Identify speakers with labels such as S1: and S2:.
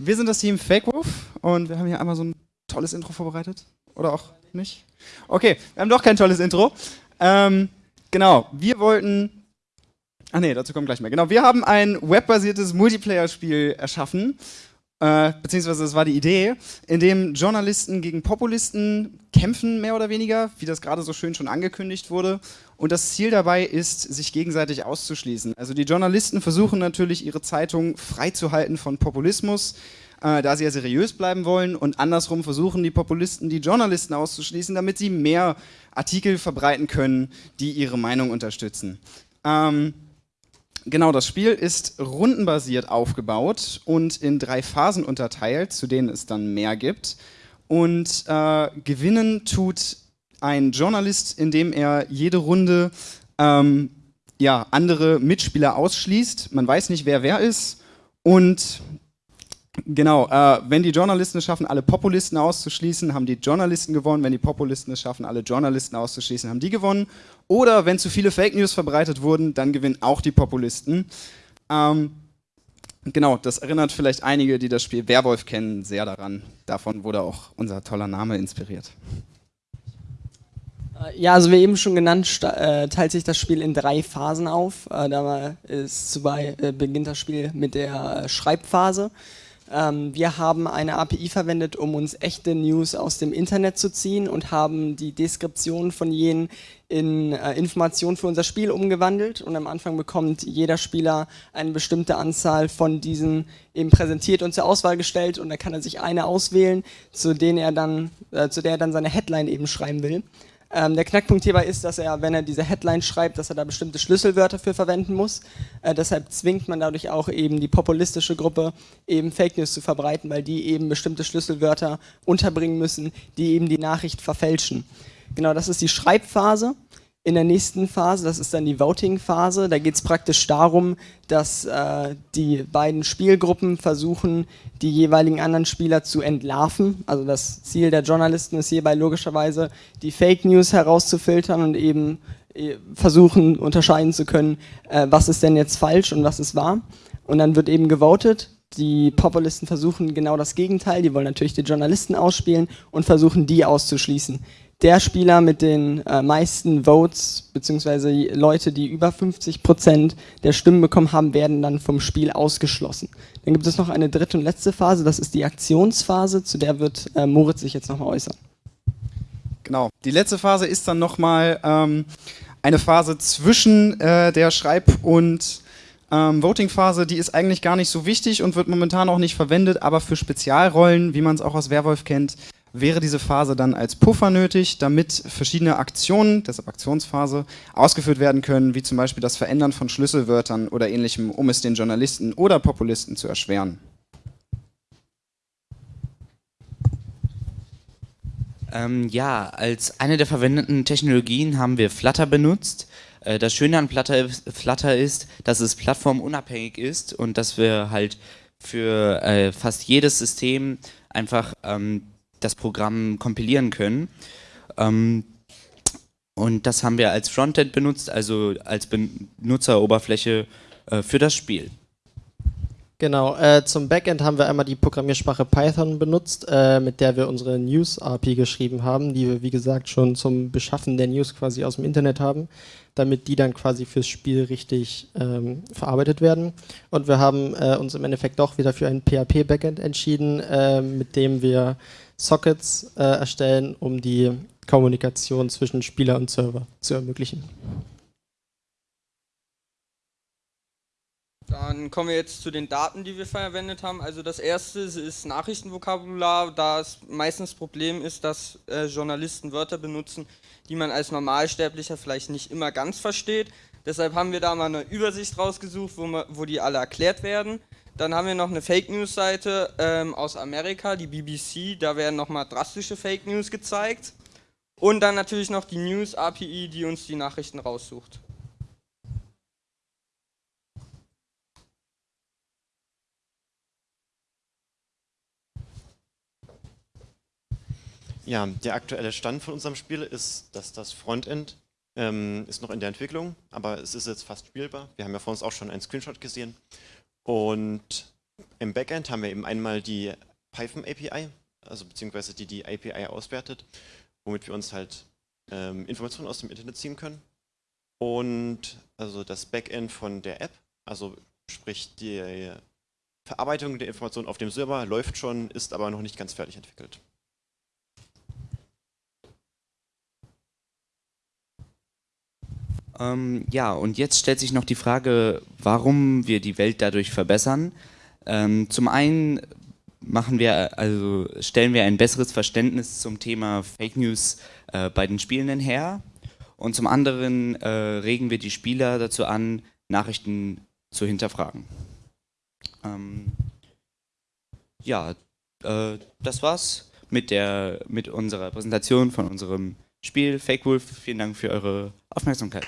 S1: Wir sind das Team Fake Wolf und wir haben hier einmal so ein tolles Intro vorbereitet. Oder auch nicht? Okay, wir haben doch kein tolles Intro. Ähm, genau, wir wollten. Ach nee, dazu kommt gleich mehr. Genau, wir haben ein webbasiertes Multiplayer-Spiel erschaffen. Äh, beziehungsweise das war die Idee, in dem Journalisten gegen Populisten kämpfen, mehr oder weniger, wie das gerade so schön schon angekündigt wurde. Und das Ziel dabei ist, sich gegenseitig auszuschließen. Also die Journalisten versuchen natürlich, ihre Zeitung freizuhalten von Populismus, äh, da sie ja seriös bleiben wollen. Und andersrum versuchen die Populisten, die Journalisten auszuschließen, damit sie mehr Artikel verbreiten können, die ihre Meinung unterstützen. Ähm, Genau, das Spiel ist rundenbasiert aufgebaut und in drei Phasen unterteilt, zu denen es dann mehr gibt. Und äh, gewinnen tut ein Journalist, indem er jede Runde ähm, ja, andere Mitspieler ausschließt. Man weiß nicht, wer wer ist. Und Genau, äh, wenn die Journalisten es schaffen, alle Populisten auszuschließen, haben die Journalisten gewonnen. Wenn die Populisten es schaffen, alle Journalisten auszuschließen, haben die gewonnen. Oder wenn zu viele Fake News verbreitet wurden, dann gewinnen auch die Populisten. Ähm, genau, das erinnert vielleicht einige, die das Spiel Werwolf kennen, sehr daran. Davon wurde auch unser toller Name inspiriert.
S2: Äh, ja, also wie eben schon genannt, äh, teilt sich das Spiel in drei Phasen auf. Äh, da ist zubei, beginnt das Spiel mit der Schreibphase. Ähm, wir haben eine API verwendet, um uns echte News aus dem Internet zu ziehen und haben die Deskription von jenen in äh, Informationen für unser Spiel umgewandelt und am Anfang bekommt jeder Spieler eine bestimmte Anzahl von diesen eben präsentiert und zur Auswahl gestellt und da kann er sich eine auswählen, zu, denen er dann, äh, zu der er dann seine Headline eben schreiben will. Ähm, der Knackpunkt hierbei ist, dass er, wenn er diese Headline schreibt, dass er da bestimmte Schlüsselwörter für verwenden muss. Äh, deshalb zwingt man dadurch auch eben die populistische Gruppe, eben Fake News zu verbreiten, weil die eben bestimmte Schlüsselwörter unterbringen müssen, die eben die Nachricht verfälschen. Genau, das ist die Schreibphase in der nächsten Phase, das ist dann die Voting-Phase, da geht es praktisch darum, dass äh, die beiden Spielgruppen versuchen, die jeweiligen anderen Spieler zu entlarven. Also das Ziel der Journalisten ist hierbei logischerweise, die Fake News herauszufiltern und eben äh, versuchen, unterscheiden zu können, äh, was ist denn jetzt falsch und was ist wahr. Und dann wird eben gewotet. Die Populisten versuchen genau das Gegenteil, die wollen natürlich die Journalisten ausspielen und versuchen, die auszuschließen der Spieler mit den äh, meisten Votes, beziehungsweise Leute, die über 50 Prozent der Stimmen bekommen haben, werden dann vom Spiel ausgeschlossen. Dann gibt es noch eine dritte und letzte Phase, das ist die Aktionsphase, zu der wird äh, Moritz sich jetzt nochmal äußern.
S1: Genau, die letzte Phase ist dann nochmal ähm, eine Phase zwischen äh, der Schreib- und ähm, Voting-Phase, die ist eigentlich gar nicht so wichtig und wird momentan auch nicht verwendet, aber für Spezialrollen, wie man es auch aus Werwolf kennt, wäre diese Phase dann als Puffer nötig, damit verschiedene Aktionen, deshalb Aktionsphase, ausgeführt werden können, wie zum Beispiel das Verändern von Schlüsselwörtern oder ähnlichem, um es den Journalisten oder Populisten zu erschweren.
S3: Ähm, ja, als eine der verwendeten Technologien haben wir Flutter benutzt. Äh, das Schöne an Flutter, ist, dass es plattformunabhängig ist und dass wir halt für äh, fast jedes System einfach ähm, das Programm kompilieren können. Ähm, und das haben wir als Frontend benutzt, also als Benutzeroberfläche äh, für das Spiel.
S4: Genau, äh, zum Backend haben wir einmal die Programmiersprache Python benutzt, äh, mit der wir unsere News-API geschrieben haben, die wir wie gesagt schon zum Beschaffen der News quasi aus dem Internet haben, damit die dann quasi fürs Spiel richtig ähm, verarbeitet werden. Und wir haben äh, uns im Endeffekt doch wieder für ein PHP-Backend entschieden, äh, mit dem wir Sockets äh, erstellen, um die Kommunikation zwischen Spieler und Server zu ermöglichen.
S5: Dann kommen wir jetzt zu den Daten, die wir verwendet haben. Also das erste ist Nachrichtenvokabular, da es meistens Problem ist, dass äh, Journalisten Wörter benutzen, die man als Normalsterblicher vielleicht nicht immer ganz versteht. Deshalb haben wir da mal eine Übersicht rausgesucht, wo, man, wo die alle erklärt werden. Dann haben wir noch eine Fake News Seite ähm, aus Amerika, die BBC, da werden nochmal drastische Fake News gezeigt. Und dann natürlich noch die News API, die uns die Nachrichten raussucht.
S6: Ja, der aktuelle Stand von unserem Spiel ist, dass das Frontend ähm, ist noch in der Entwicklung, aber es ist jetzt fast spielbar. Wir haben ja vor uns auch schon einen Screenshot gesehen. Und Im Backend haben wir eben einmal die Python API, also beziehungsweise die die API auswertet, womit wir uns halt ähm, Informationen aus dem Internet ziehen können. Und also das Backend von der App, also sprich die Verarbeitung der Informationen auf dem Server läuft schon, ist aber noch nicht ganz fertig entwickelt.
S3: Ähm, ja, und jetzt stellt sich noch die Frage, warum wir die Welt dadurch verbessern. Ähm, zum einen machen wir, also stellen wir ein besseres Verständnis zum Thema Fake News äh, bei den Spielenden her. Und zum anderen äh, regen wir die Spieler dazu an, Nachrichten zu hinterfragen. Ähm, ja, äh, das war's mit, der, mit unserer Präsentation von unserem Spiel Fake Wolf. Vielen Dank für eure Aufmerksamkeit.